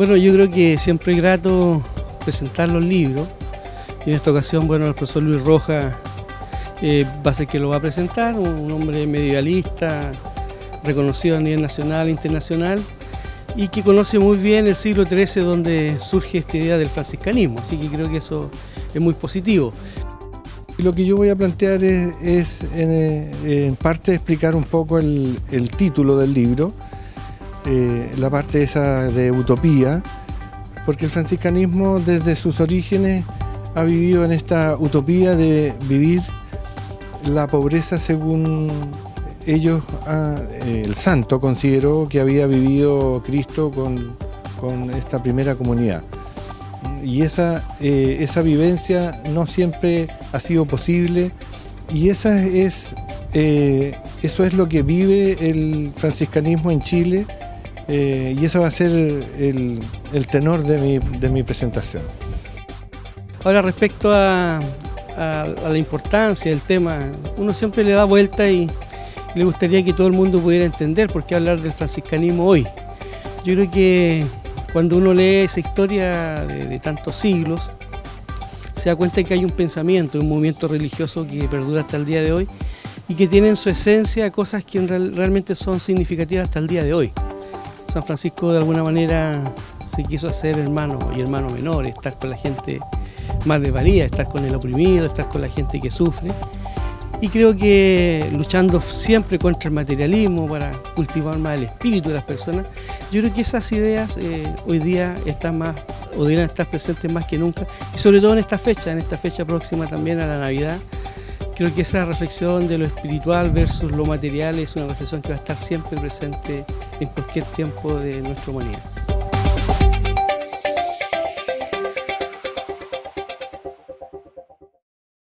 Bueno, yo creo que siempre es grato presentar los libros. Y en esta ocasión, bueno, el profesor Luis Rojas eh, va a ser que lo va a presentar, un hombre medievalista, reconocido a nivel nacional e internacional, y que conoce muy bien el siglo XIII donde surge esta idea del franciscanismo, así que creo que eso es muy positivo. Lo que yo voy a plantear es, en, parte explicar un poco el, título del libro, eh, la parte esa de utopía, porque el franciscanismo desde sus orígenes ha vivido en esta utopía de vivir la pobreza según ellos, ah, el santo consideró que había vivido Cristo con, esta primera comunidad. Y esa, eh, esa vivencia no siempre ha sido posible y esa es, eh, eso es lo que vive el franciscanismo en Chile eh, y eso va a ser el, tenor de mi, de presentación. Ahora respecto a, a, la importancia del tema, uno siempre le da vuelta y le gustaría que todo el mundo pudiera entender por qué hablar del franciscanismo hoy. Yo creo que cuando uno lee esa historia de, tantos siglos, se da cuenta que hay un pensamiento, un movimiento religioso que perdura hasta el día de hoy y que tiene en su esencia cosas que realmente son significativas hasta el día de hoy. San Francisco de alguna manera se quiso hacer hermano y hermano menor, estar con la gente más desvalida, estar con el oprimido, estar con la gente que sufre y creo que luchando siempre contra el materialismo para cultivar más el espíritu de las personas, yo creo que esas ideas eh, hoy día están más o deberían estar presentes más que nunca y sobre todo en esta fecha, en esta fecha próxima también a la Navidad. Creo que esa reflexión de lo espiritual versus lo material es una reflexión que va a estar siempre presente en cualquier tiempo de nuestra humanidad.